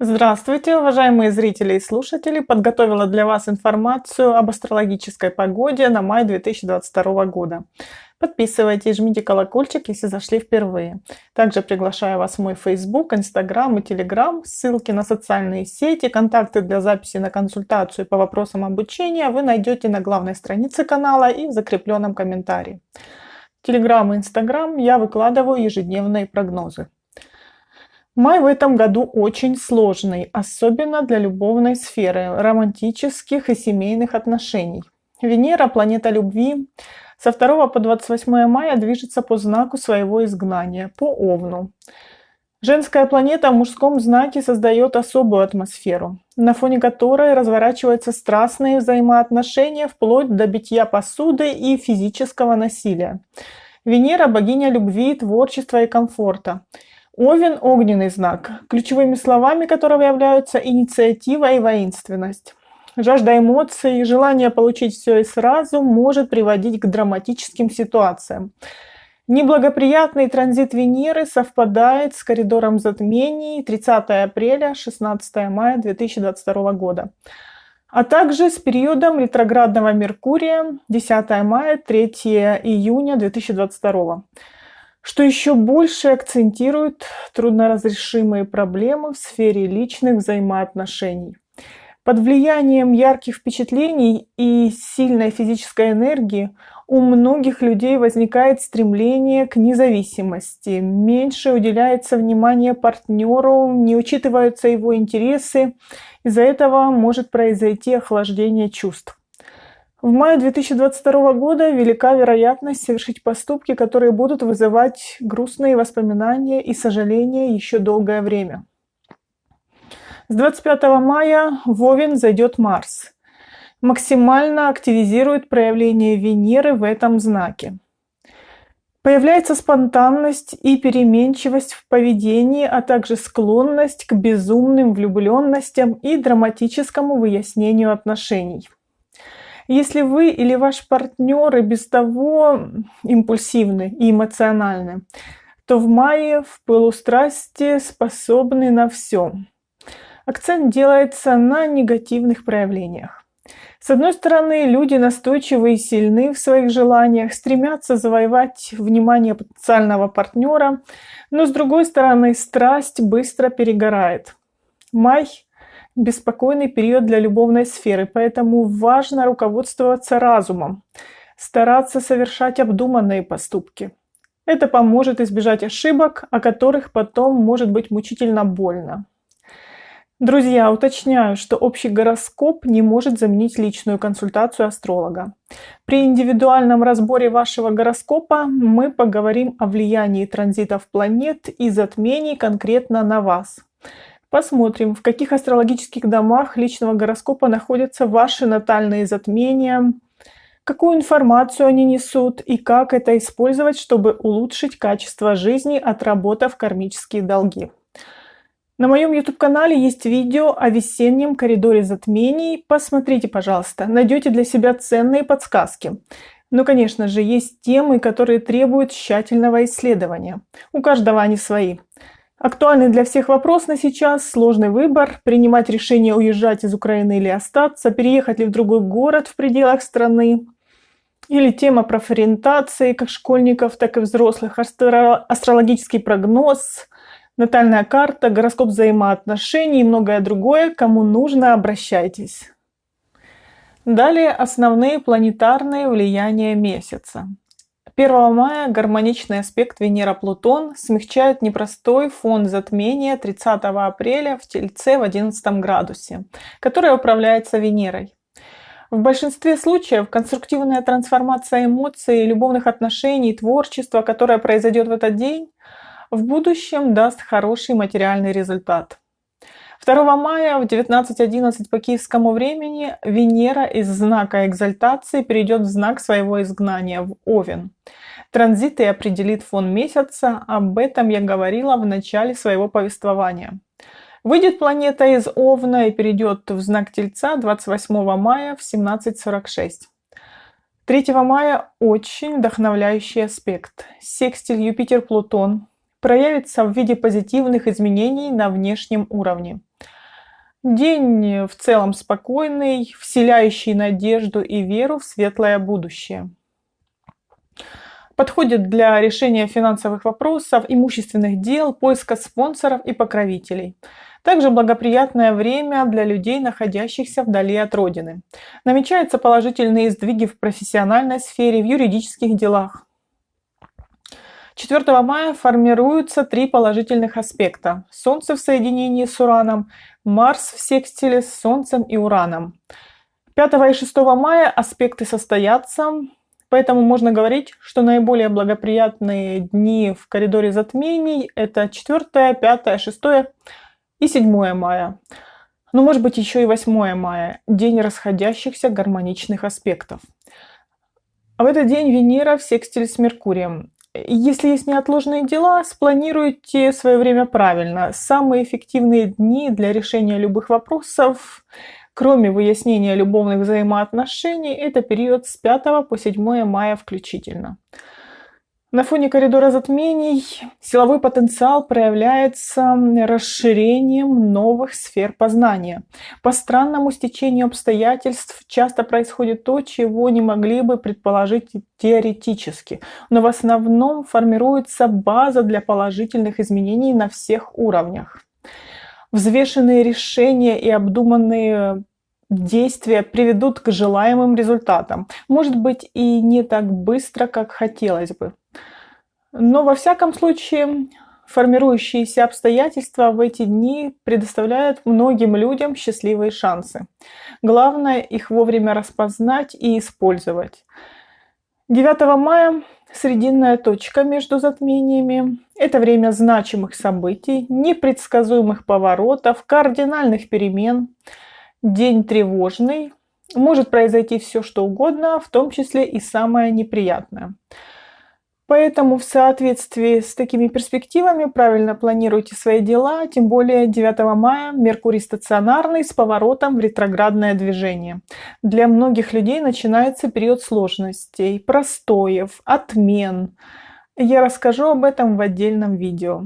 Здравствуйте, уважаемые зрители и слушатели! Подготовила для вас информацию об астрологической погоде на май 2022 года. Подписывайтесь, жмите колокольчик, если зашли впервые. Также приглашаю вас в мой Facebook, Instagram и Telegram. Ссылки на социальные сети, контакты для записи на консультацию по вопросам обучения вы найдете на главной странице канала и в закрепленном комментарии. Telegram и Instagram я выкладываю ежедневные прогнозы. Май в этом году очень сложный, особенно для любовной сферы, романтических и семейных отношений. Венера, планета любви, со 2 по 28 мая движется по знаку своего изгнания, по Овну. Женская планета в мужском знаке создает особую атмосферу, на фоне которой разворачиваются страстные взаимоотношения вплоть до битья посуды и физического насилия. Венера – богиня любви, творчества и комфорта – Овен – огненный знак, ключевыми словами которого являются инициатива и воинственность. Жажда эмоций, желание получить все и сразу может приводить к драматическим ситуациям. Неблагоприятный транзит Венеры совпадает с коридором затмений 30 апреля 16 мая 2022 года, а также с периодом ретроградного Меркурия 10 мая 3 июня 2022 года что еще больше акцентирует трудноразрешимые проблемы в сфере личных взаимоотношений. Под влиянием ярких впечатлений и сильной физической энергии у многих людей возникает стремление к независимости, меньше уделяется внимание партнеру, не учитываются его интересы, из-за этого может произойти охлаждение чувств. В мае 2022 года велика вероятность совершить поступки, которые будут вызывать грустные воспоминания и сожаления еще долгое время. С 25 мая в Овен зайдет Марс. Максимально активизирует проявление Венеры в этом знаке. Появляется спонтанность и переменчивость в поведении, а также склонность к безумным влюбленностям и драматическому выяснению отношений. Если вы или ваш партнер и без того импульсивны и эмоциональны, то в мае в пылу способны на все. Акцент делается на негативных проявлениях. С одной стороны, люди настойчивы и сильны в своих желаниях, стремятся завоевать внимание потенциального партнера, но с другой стороны, страсть быстро перегорает. Май беспокойный период для любовной сферы, поэтому важно руководствоваться разумом, стараться совершать обдуманные поступки. Это поможет избежать ошибок, о которых потом может быть мучительно больно. Друзья, уточняю, что общий гороскоп не может заменить личную консультацию астролога. При индивидуальном разборе вашего гороскопа мы поговорим о влиянии транзитов планет и затмений конкретно на вас. Посмотрим, в каких астрологических домах личного гороскопа находятся ваши натальные затмения, какую информацию они несут и как это использовать, чтобы улучшить качество жизни, отработав кармические долги. На моем YouTube-канале есть видео о весеннем коридоре затмений. Посмотрите, пожалуйста, найдете для себя ценные подсказки. Но, конечно же, есть темы, которые требуют тщательного исследования. У каждого они свои. Актуальный для всех вопрос на сейчас – сложный выбор, принимать решение уезжать из Украины или остаться, переехать ли в другой город в пределах страны, или тема профориентации как школьников, так и взрослых, астрологический прогноз, натальная карта, гороскоп взаимоотношений и многое другое. Кому нужно, обращайтесь. Далее основные планетарные влияния месяца. 1 мая гармоничный аспект Венера-Плутон смягчает непростой фон затмения 30 апреля в Тельце в 11 градусе, который управляется Венерой. В большинстве случаев конструктивная трансформация эмоций, любовных отношений, творчества, которое произойдет в этот день, в будущем даст хороший материальный результат. 2 мая в 19.11 по киевскому времени Венера из знака экзальтации перейдет в знак своего изгнания, в Овен. Транзит и определит фон месяца, об этом я говорила в начале своего повествования. Выйдет планета из Овна и перейдет в знак Тельца 28 мая в 17.46. 3 мая очень вдохновляющий аспект. Секстиль Юпитер-Плутон проявится в виде позитивных изменений на внешнем уровне. День в целом спокойный, вселяющий надежду и веру в светлое будущее. Подходит для решения финансовых вопросов, имущественных дел, поиска спонсоров и покровителей. Также благоприятное время для людей, находящихся вдали от родины. Намечаются положительные сдвиги в профессиональной сфере, в юридических делах. 4 мая формируются три положительных аспекта. Солнце в соединении с Ураном, Марс в секстиле с Солнцем и Ураном. 5 и 6 мая аспекты состоятся, поэтому можно говорить, что наиболее благоприятные дни в коридоре затмений – это 4, 5, 6 и 7 мая. Ну, может быть, еще и 8 мая – день расходящихся гармоничных аспектов. В этот день Венера в секстиле с Меркурием. Если есть неотложные дела, спланируйте свое время правильно. Самые эффективные дни для решения любых вопросов, кроме выяснения любовных взаимоотношений, это период с 5 по 7 мая включительно. На фоне коридора затмений силовой потенциал проявляется расширением новых сфер познания. По странному стечению обстоятельств часто происходит то, чего не могли бы предположить теоретически, но в основном формируется база для положительных изменений на всех уровнях. Взвешенные решения и обдуманные действия приведут к желаемым результатам. Может быть и не так быстро, как хотелось бы. Но во всяком случае, формирующиеся обстоятельства в эти дни предоставляют многим людям счастливые шансы. Главное их вовремя распознать и использовать. 9 мая – срединная точка между затмениями. Это время значимых событий, непредсказуемых поворотов, кардинальных перемен. День тревожный. Может произойти все, что угодно, в том числе и самое неприятное – Поэтому в соответствии с такими перспективами правильно планируйте свои дела, тем более 9 мая Меркурий стационарный с поворотом в ретроградное движение. Для многих людей начинается период сложностей, простоев, отмен. Я расскажу об этом в отдельном видео.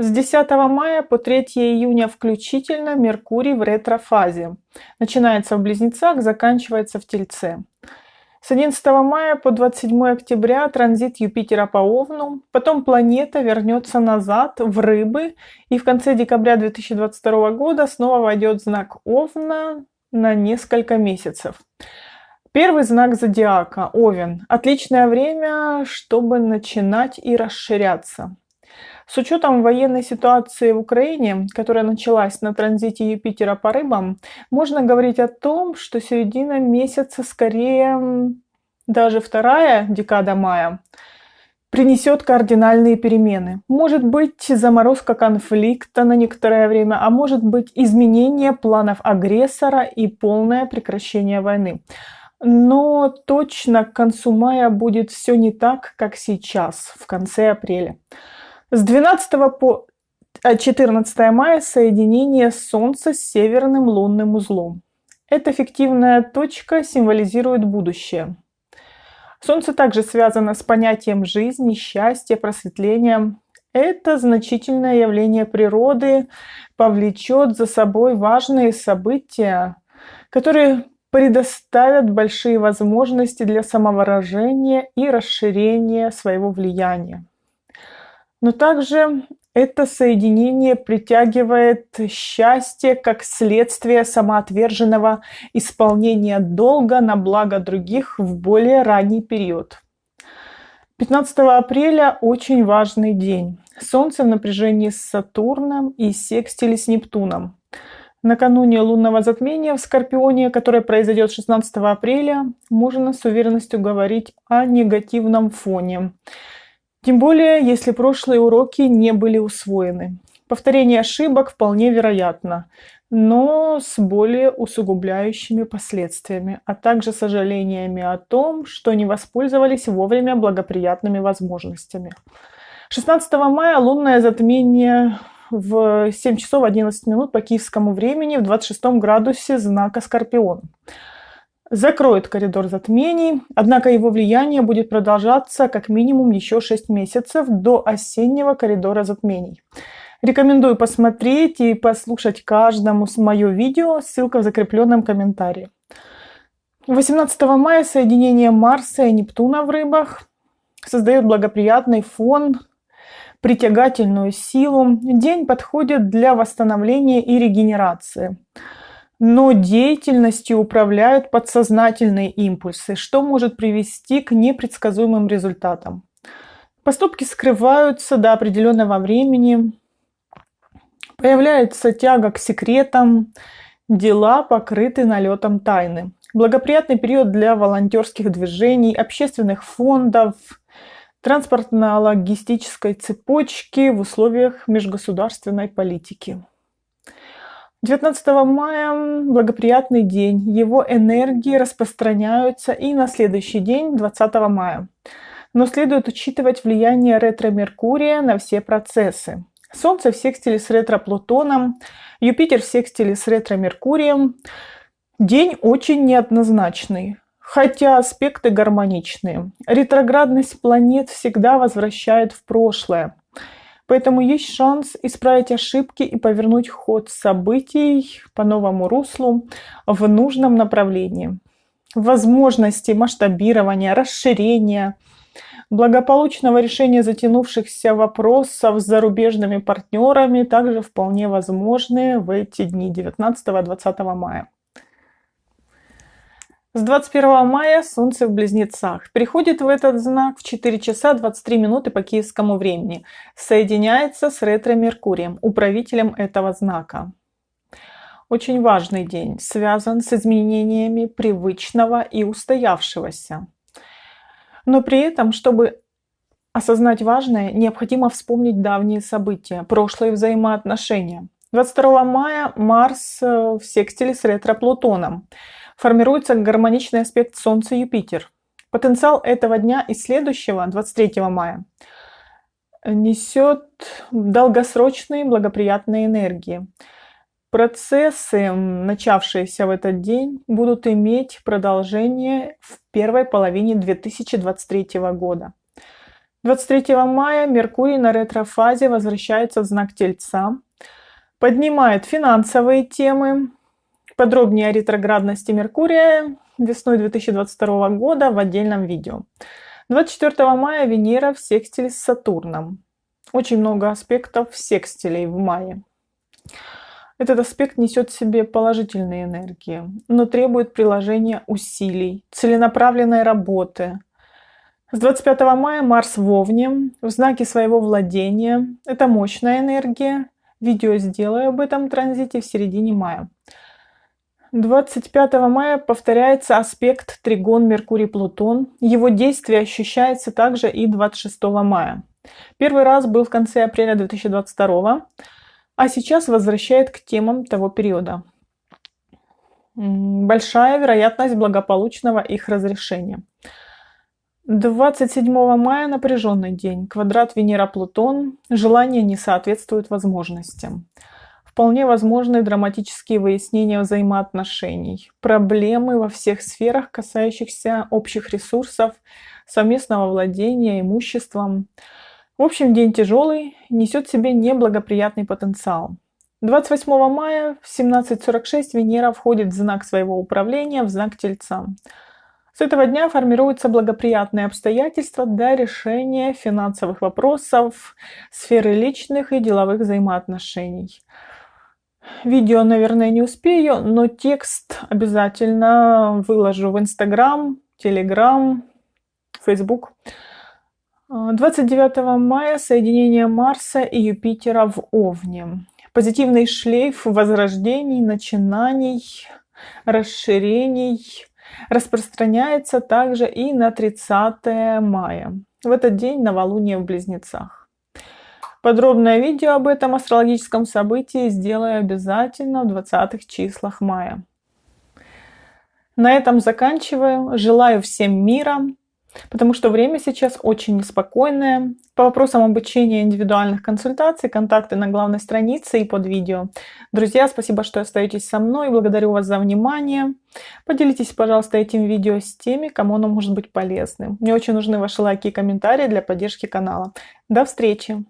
С 10 мая по 3 июня включительно Меркурий в ретрофазе. Начинается в Близнецах, заканчивается в Тельце. С 11 мая по 27 октября транзит Юпитера по Овну, потом планета вернется назад в Рыбы и в конце декабря 2022 года снова войдет знак Овна на несколько месяцев. Первый знак зодиака – Овен. Отличное время, чтобы начинать и расширяться. С учетом военной ситуации в Украине, которая началась на транзите Юпитера по рыбам, можно говорить о том, что середина месяца, скорее даже вторая декада мая, принесет кардинальные перемены. Может быть заморозка конфликта на некоторое время, а может быть изменение планов агрессора и полное прекращение войны. Но точно к концу мая будет все не так, как сейчас, в конце апреля. С 12 по 14 э, мая соединение Солнца с северным лунным узлом. Эта фиктивная точка символизирует будущее. Солнце также связано с понятием жизни, счастья, просветления. Это значительное явление природы повлечет за собой важные события, которые предоставят большие возможности для самовыражения и расширения своего влияния. Но также это соединение притягивает счастье как следствие самоотверженного исполнения долга на благо других в более ранний период. 15 апреля очень важный день. Солнце в напряжении с Сатурном и секстиле с Нептуном. Накануне лунного затмения в Скорпионе, которое произойдет 16 апреля, можно с уверенностью говорить о негативном фоне. Тем более, если прошлые уроки не были усвоены. Повторение ошибок вполне вероятно, но с более усугубляющими последствиями, а также сожалениями о том, что не воспользовались вовремя благоприятными возможностями. 16 мая лунное затмение в 7 часов 11 минут по киевскому времени в 26 градусе знака Скорпион закроет коридор затмений, однако его влияние будет продолжаться как минимум еще 6 месяцев до осеннего коридора затмений. Рекомендую посмотреть и послушать каждому мое видео, ссылка в закрепленном комментарии. 18 мая соединение Марса и Нептуна в рыбах создает благоприятный фон, притягательную силу. День подходит для восстановления и регенерации. Но деятельностью управляют подсознательные импульсы, что может привести к непредсказуемым результатам. Поступки скрываются до определенного времени, Появляется тяга к секретам, дела покрыты налетом тайны. Благоприятный период для волонтерских движений, общественных фондов, транспортно-логистической цепочки в условиях межгосударственной политики. 19 мая – благоприятный день. Его энергии распространяются и на следующий день, 20 мая. Но следует учитывать влияние ретро-меркурия на все процессы. Солнце в секстиле с ретро-Плутоном, Юпитер в секстиле с ретро-Меркурием. День очень неоднозначный, хотя аспекты гармоничные. Ретроградность планет всегда возвращает в прошлое. Поэтому есть шанс исправить ошибки и повернуть ход событий по новому руслу в нужном направлении. Возможности масштабирования, расширения – Благополучного решения затянувшихся вопросов с зарубежными партнерами также вполне возможны в эти дни 19-20 мая. С 21 мая Солнце в Близнецах. Приходит в этот знак в 4 часа 23 минуты по киевскому времени. Соединяется с ретро-меркурием, управителем этого знака. Очень важный день, связан с изменениями привычного и устоявшегося. Но при этом, чтобы осознать важное, необходимо вспомнить давние события, прошлые взаимоотношения. 22 мая Марс э, в секстиле с ретро-Плутоном. Формируется гармоничный аспект Солнца-Юпитер. Потенциал этого дня и следующего, 23 мая, несет долгосрочные благоприятные энергии. Процессы, начавшиеся в этот день, будут иметь продолжение в первой половине 2023 года. 23 мая Меркурий на ретрофазе возвращается в знак Тельца, поднимает финансовые темы. Подробнее о ретроградности Меркурия весной 2022 года в отдельном видео. 24 мая Венера в секстиле с Сатурном. Очень много аспектов секстилей в мае. Этот аспект несет в себе положительные энергии, но требует приложения усилий, целенаправленной работы. С 25 мая Марс в Овне, в знаке своего владения. Это мощная энергия. Видео сделаю об этом транзите в середине мая. 25 мая повторяется аспект тригон Меркурий-Плутон. Его действие ощущается также и 26 мая. Первый раз был в конце апреля 2022 а сейчас возвращает к темам того периода. Большая вероятность благополучного их разрешения. 27 мая напряженный день. Квадрат Венера-Плутон. Желания не соответствуют возможностям. Вполне возможны драматические выяснения взаимоотношений. Проблемы во всех сферах, касающихся общих ресурсов, совместного владения имуществом. В общем, день тяжелый, несет в себе неблагоприятный потенциал. 28 мая в 17.46 Венера входит в знак своего управления, в знак Тельца. С этого дня формируются благоприятные обстоятельства для решения финансовых вопросов, сферы личных и деловых взаимоотношений. Видео, наверное, не успею, но текст обязательно выложу в Инстаграм, Телеграм, Фейсбук. 29 мая соединение Марса и Юпитера в Овне. Позитивный шлейф возрождений, начинаний, расширений распространяется также и на 30 мая. В этот день новолуние в Близнецах. Подробное видео об этом астрологическом событии сделаю обязательно в 20 числах мая. На этом заканчиваю. Желаю всем мира, потому что время сейчас очень неспокойное. По вопросам обучения индивидуальных консультаций, контакты на главной странице и под видео. Друзья, спасибо, что остаетесь со мной. Благодарю вас за внимание. Поделитесь, пожалуйста, этим видео с теми, кому оно может быть полезным. Мне очень нужны ваши лайки и комментарии для поддержки канала. До встречи!